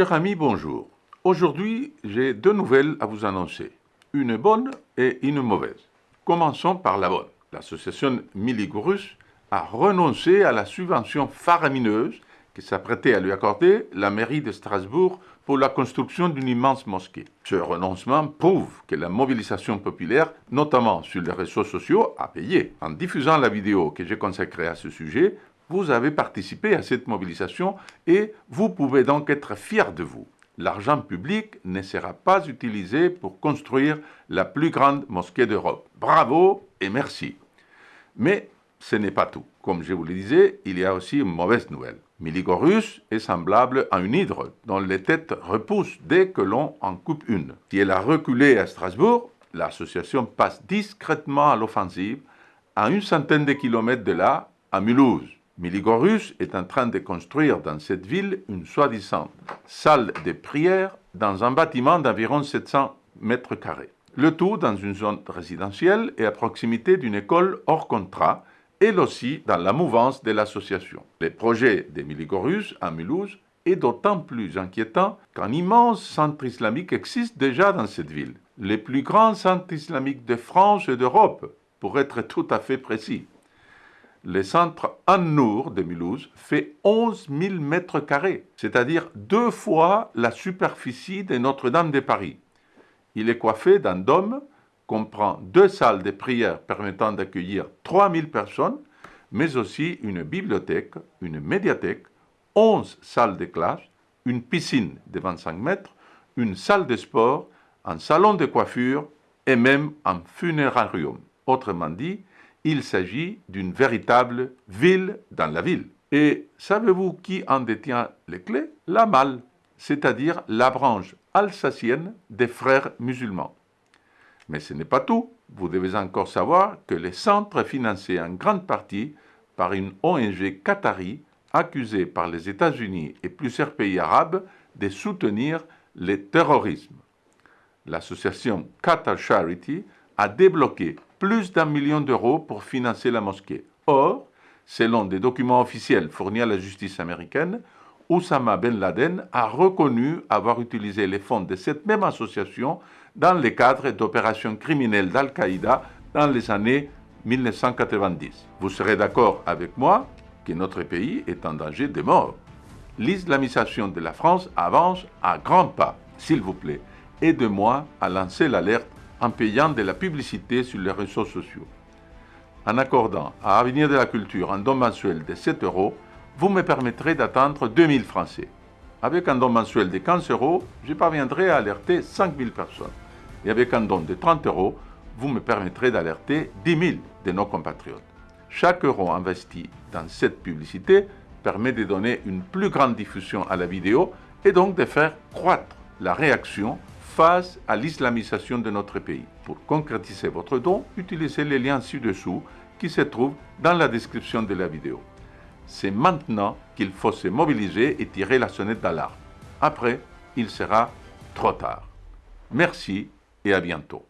Chers amis, bonjour. Aujourd'hui, j'ai deux nouvelles à vous annoncer. Une bonne et une mauvaise. Commençons par la bonne. L'association Miligorus a renoncé à la subvention faramineuse qui s'apprêtait à lui accorder la mairie de Strasbourg pour la construction d'une immense mosquée. Ce renoncement prouve que la mobilisation populaire, notamment sur les réseaux sociaux, a payé. En diffusant la vidéo que j'ai consacrée à ce sujet, vous avez participé à cette mobilisation et vous pouvez donc être fiers de vous. L'argent public ne sera pas utilisé pour construire la plus grande mosquée d'Europe. Bravo et merci. Mais ce n'est pas tout. Comme je vous le disais, il y a aussi une mauvaise nouvelle. Miligorus est semblable à une hydre dont les têtes repoussent dès que l'on en coupe une. Si elle a reculé à Strasbourg, l'association passe discrètement à l'offensive à une centaine de kilomètres de là, à Mulhouse. Miligorus est en train de construire dans cette ville une soi-disant salle de prière dans un bâtiment d'environ 700 mètres carrés. Le tout dans une zone résidentielle et à proximité d'une école hors contrat, elle aussi dans la mouvance de l'association. Le projet de Miligorus à Mulhouse est d'autant plus inquiétant qu'un immense centre islamique existe déjà dans cette ville, le plus grand centre islamique de France et d'Europe, pour être tout à fait précis. Le centre An-Nour de Mulhouse fait 11 000 mètres carrés, c'est-à-dire deux fois la superficie de Notre-Dame de Paris. Il est coiffé d'un dôme, comprend deux salles de prière permettant d'accueillir 3 000 personnes, mais aussi une bibliothèque, une médiathèque, 11 salles de classe, une piscine de 25 mètres, une salle de sport, un salon de coiffure et même un funérarium. Autrement dit, il s'agit d'une véritable ville dans la ville. Et savez-vous qui en détient les clés? La Malle, c'est-à-dire la branche alsacienne des frères musulmans. Mais ce n'est pas tout. Vous devez encore savoir que le centre est financé en grande partie par une ONG qatari accusée par les États-Unis et plusieurs pays arabes de soutenir le terrorisme. L'association Qatar Charity a débloqué plus d'un million d'euros pour financer la mosquée. Or, selon des documents officiels fournis à la justice américaine, Oussama Ben Laden a reconnu avoir utilisé les fonds de cette même association dans le cadre d'opérations criminelles d'Al-Qaïda dans les années 1990. Vous serez d'accord avec moi que notre pays est en danger de mort. L'islamisation de la France avance à grands pas. S'il vous plaît, aidez-moi à lancer l'alerte en payant de la publicité sur les réseaux sociaux. En accordant à Avenir de la Culture un don mensuel de 7 euros, vous me permettrez d'atteindre 2000 Français. Avec un don mensuel de 15 euros, je parviendrai à alerter 5000 personnes. Et avec un don de 30 euros, vous me permettrez d'alerter 10 000 de nos compatriotes. Chaque euro investi dans cette publicité permet de donner une plus grande diffusion à la vidéo et donc de faire croître la réaction face à l'islamisation de notre pays. Pour concrétiser votre don, utilisez les liens ci-dessous qui se trouvent dans la description de la vidéo. C'est maintenant qu'il faut se mobiliser et tirer la sonnette d'alarme. Après, il sera trop tard. Merci et à bientôt.